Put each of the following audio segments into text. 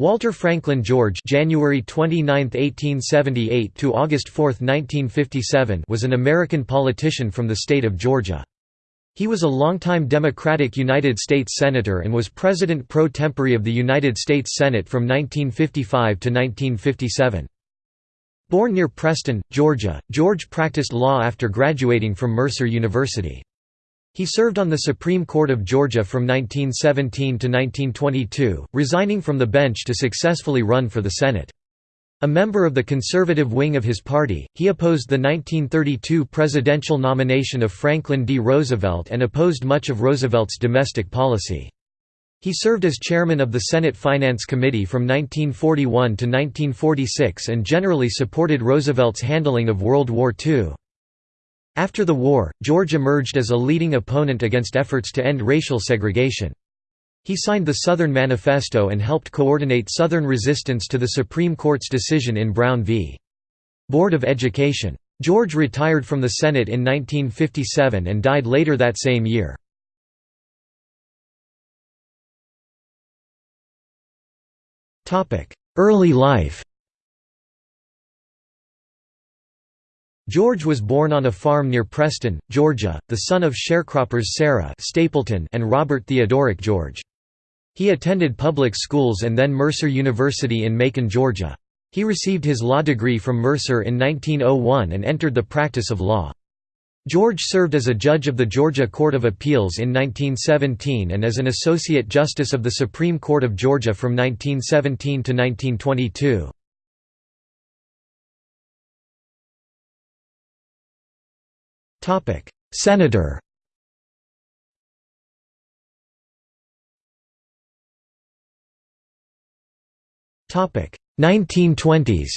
Walter Franklin George January 29, 1878 to August 4, 1957 was an American politician from the state of Georgia. He was a longtime Democratic United States Senator and was President pro tempore of the United States Senate from 1955 to 1957. Born near Preston, Georgia, George practiced law after graduating from Mercer University. He served on the Supreme Court of Georgia from 1917 to 1922, resigning from the bench to successfully run for the Senate. A member of the conservative wing of his party, he opposed the 1932 presidential nomination of Franklin D. Roosevelt and opposed much of Roosevelt's domestic policy. He served as chairman of the Senate Finance Committee from 1941 to 1946 and generally supported Roosevelt's handling of World War II. After the war, George emerged as a leading opponent against efforts to end racial segregation. He signed the Southern Manifesto and helped coordinate Southern resistance to the Supreme Court's decision in Brown v. Board of Education. George retired from the Senate in 1957 and died later that same year. Early life George was born on a farm near Preston, Georgia, the son of sharecroppers Sarah Stapleton and Robert Theodoric George. He attended public schools and then Mercer University in Macon, Georgia. He received his law degree from Mercer in 1901 and entered the practice of law. George served as a judge of the Georgia Court of Appeals in 1917 and as an Associate Justice of the Supreme Court of Georgia from 1917 to 1922. Senator Topic 1920s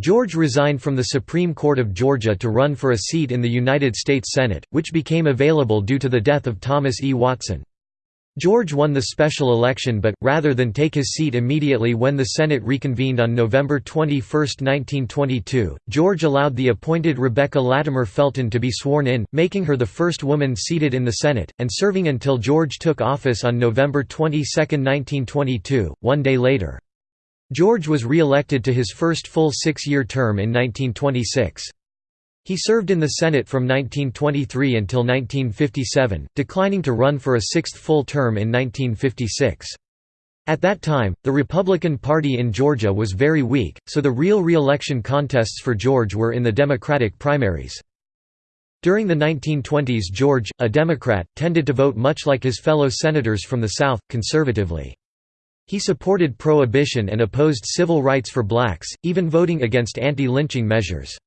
George resigned from the Supreme Court of Georgia to run for a seat in the United States Senate, which became available due to the death of Thomas E. Watson. George won the special election but, rather than take his seat immediately when the Senate reconvened on November 21, 1922, George allowed the appointed Rebecca Latimer Felton to be sworn in, making her the first woman seated in the Senate, and serving until George took office on November 22, 1922, one day later. George was re-elected to his first full six-year term in 1926. He served in the Senate from 1923 until 1957, declining to run for a sixth full term in 1956. At that time, the Republican Party in Georgia was very weak, so the real re-election contests for George were in the Democratic primaries. During the 1920s George, a Democrat, tended to vote much like his fellow senators from the South, conservatively. He supported prohibition and opposed civil rights for blacks, even voting against anti-lynching measures.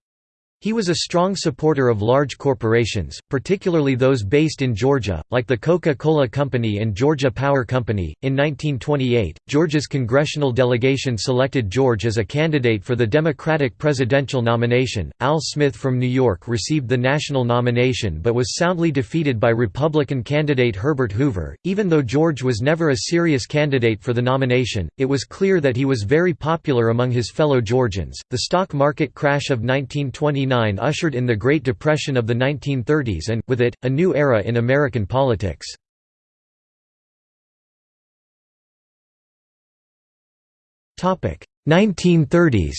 He was a strong supporter of large corporations, particularly those based in Georgia, like the Coca-Cola Company and Georgia Power Company. In 1928, Georgia's congressional delegation selected George as a candidate for the Democratic presidential nomination. Al Smith from New York received the national nomination but was soundly defeated by Republican candidate Herbert Hoover. Even though George was never a serious candidate for the nomination, it was clear that he was very popular among his fellow Georgians. The stock market crash of 1929 ushered in the Great Depression of the 1930s and, with it, a new era in American politics. Topic 1930s.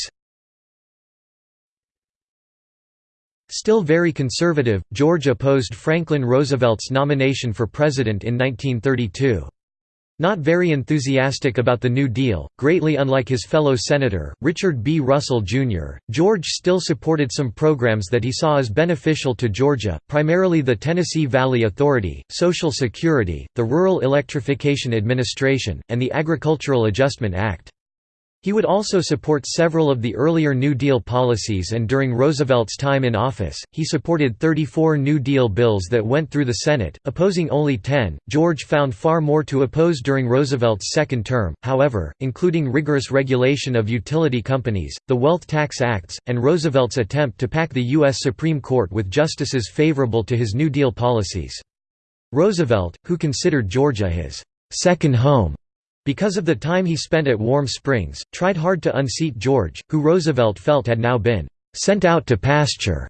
Still very conservative, George opposed Franklin Roosevelt's nomination for president in 1932. Not very enthusiastic about the New Deal, greatly unlike his fellow senator, Richard B. Russell, Jr., George still supported some programs that he saw as beneficial to Georgia, primarily the Tennessee Valley Authority, Social Security, the Rural Electrification Administration, and the Agricultural Adjustment Act. He would also support several of the earlier New Deal policies and during Roosevelt's time in office, he supported 34 New Deal bills that went through the Senate, opposing only 10. George found far more to oppose during Roosevelt's second term, however, including rigorous regulation of utility companies, the Wealth Tax Acts, and Roosevelt's attempt to pack the U.S. Supreme Court with justices favorable to his New Deal policies. Roosevelt, who considered Georgia his second home, because of the time he spent at Warm Springs, tried hard to unseat George, who Roosevelt felt had now been «sent out to pasture»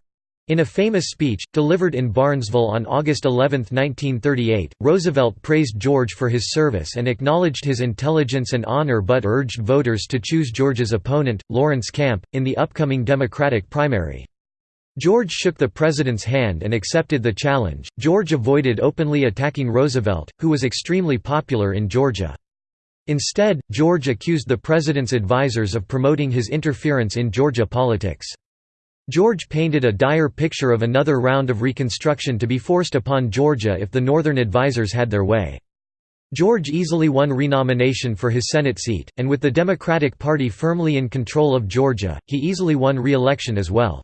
In a famous speech, delivered in Barnesville on August 11, 1938, Roosevelt praised George for his service and acknowledged his intelligence and honor but urged voters to choose George's opponent, Lawrence Camp, in the upcoming Democratic primary. George shook the president's hand and accepted the challenge. George avoided openly attacking Roosevelt, who was extremely popular in Georgia. Instead, George accused the president's advisers of promoting his interference in Georgia politics. George painted a dire picture of another round of Reconstruction to be forced upon Georgia if the Northern advisers had their way. George easily won renomination for his Senate seat, and with the Democratic Party firmly in control of Georgia, he easily won re-election as well.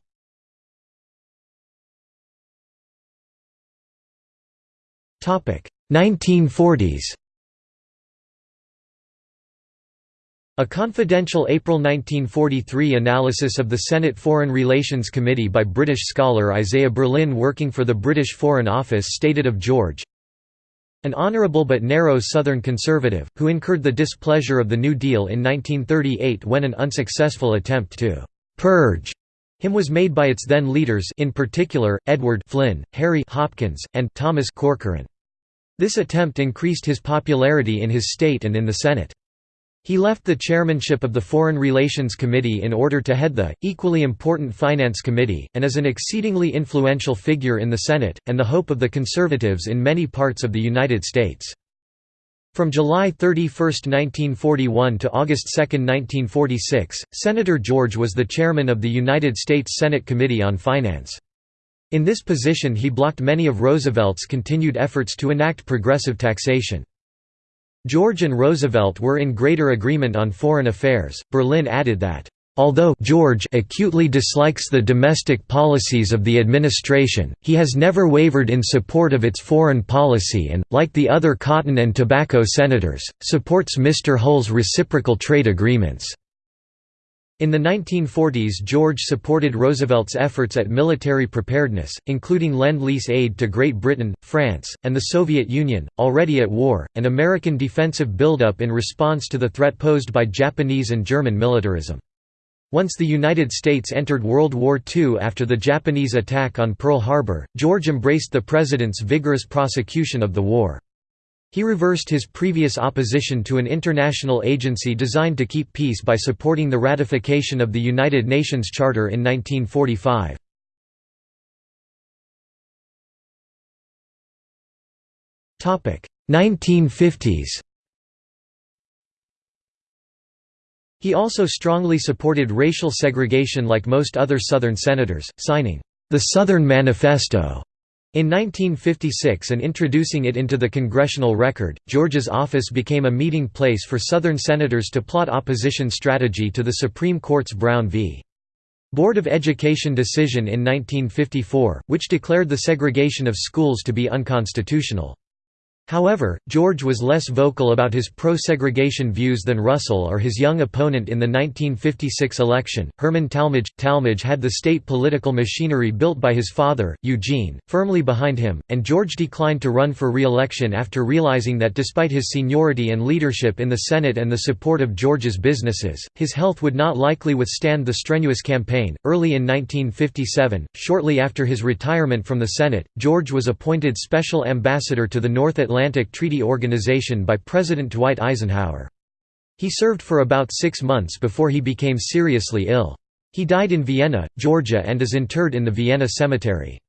Topic 1940s. A confidential April 1943 analysis of the Senate Foreign Relations Committee by British scholar Isaiah Berlin working for the British Foreign Office stated of George, an honourable but narrow Southern conservative, who incurred the displeasure of the New Deal in 1938 when an unsuccessful attempt to «purge» him was made by its then leaders in particular, Edward Flynn, Harry Hopkins, and Thomas Corcoran. This attempt increased his popularity in his state and in the Senate. He left the chairmanship of the Foreign Relations Committee in order to head the, equally important Finance Committee, and is an exceedingly influential figure in the Senate, and the hope of the conservatives in many parts of the United States. From July 31, 1941 to August 2, 1946, Senator George was the chairman of the United States Senate Committee on Finance. In this position he blocked many of Roosevelt's continued efforts to enact progressive taxation. George and Roosevelt were in greater agreement on foreign affairs. Berlin added that, Although George acutely dislikes the domestic policies of the administration, he has never wavered in support of its foreign policy and, like the other cotton and tobacco senators, supports Mr. Hull's reciprocal trade agreements. In the 1940s George supported Roosevelt's efforts at military preparedness, including Lend-Lease aid to Great Britain, France, and the Soviet Union, already at war, and American defensive buildup in response to the threat posed by Japanese and German militarism. Once the United States entered World War II after the Japanese attack on Pearl Harbor, George embraced the President's vigorous prosecution of the war. He reversed his previous opposition to an international agency designed to keep peace by supporting the ratification of the United Nations Charter in 1945. Topic 1950s. He also strongly supported racial segregation like most other Southern senators, signing the Southern Manifesto in 1956 and introducing it into the congressional record, Georgia's office became a meeting place for Southern senators to plot opposition strategy to the Supreme Court's Brown v. Board of Education decision in 1954, which declared the segregation of schools to be unconstitutional. However, George was less vocal about his pro-segregation views than Russell or his young opponent in the 1956 election, Herman Talmadge. Talmadge had the state political machinery built by his father, Eugene, firmly behind him, and George declined to run for re-election after realizing that despite his seniority and leadership in the Senate and the support of George's businesses, his health would not likely withstand the strenuous campaign. Early in 1957, shortly after his retirement from the Senate, George was appointed special ambassador to the North Atlantic Atlantic Treaty Organization by President Dwight Eisenhower. He served for about six months before he became seriously ill. He died in Vienna, Georgia and is interred in the Vienna Cemetery.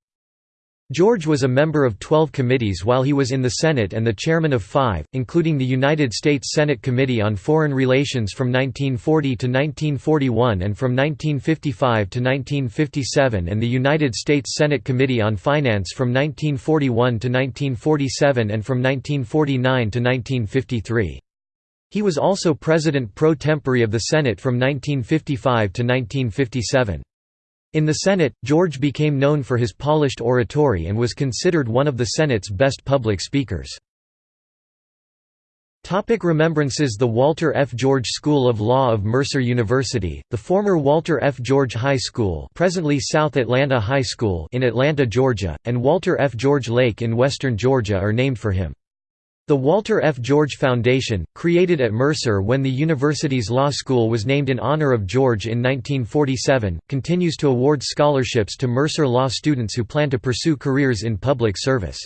George was a member of 12 committees while he was in the Senate and the chairman of five, including the United States Senate Committee on Foreign Relations from 1940 to 1941 and from 1955 to 1957 and the United States Senate Committee on Finance from 1941 to 1947 and from 1949 to 1953. He was also president pro tempore of the Senate from 1955 to 1957. In the Senate, George became known for his polished oratory and was considered one of the Senate's best public speakers. Topic remembrances The Walter F. George School of Law of Mercer University, the former Walter F. George High School presently South Atlanta High School in Atlanta, Georgia, and Walter F. George Lake in western Georgia are named for him. The Walter F. George Foundation, created at Mercer when the university's law school was named in honor of George in 1947, continues to award scholarships to Mercer law students who plan to pursue careers in public service.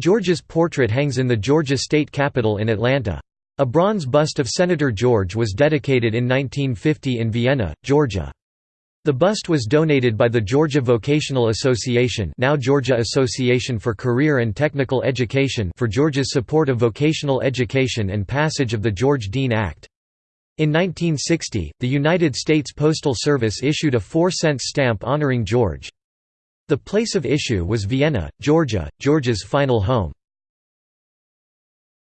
George's portrait hangs in the Georgia State Capitol in Atlanta. A bronze bust of Senator George was dedicated in 1950 in Vienna, Georgia. The bust was donated by the Georgia Vocational Association now Georgia Association for Career and Technical Education for Georgia's support of vocational education and passage of the George Deen Act. In 1960, the United States Postal Service issued a 4-cent stamp honoring George. The place of issue was Vienna, Georgia, Georgia's final home.